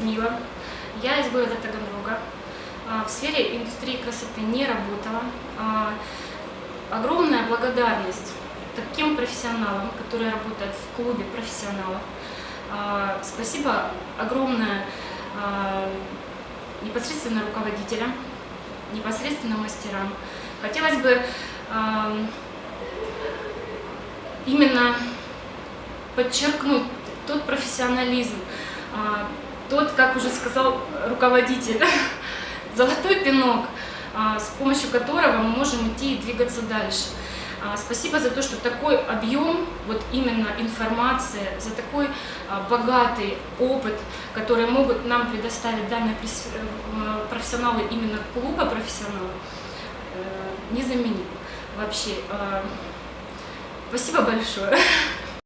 Людмила. Я из города Таганрога. А, В сфере индустрии красоты не работала. А, Огромная благодарность таким профессионалам, которые работают в клубе профессионалов. А, Спасибо огромное непосредственно руководителям, непосредственно мастерам. Хотелось бы именно подчеркнуть тот профессионализм, тот, как уже сказал руководитель, золотой пинок, а, с помощью которого мы можем идти и двигаться дальше. А, Спасибо за то, что такой объем, вот именно информация, за такой а, богатый опыт, который могут нам предоставить данные э, профессионалы именно клуба профессионалов, э, незаменим вообще. Спасибо большое.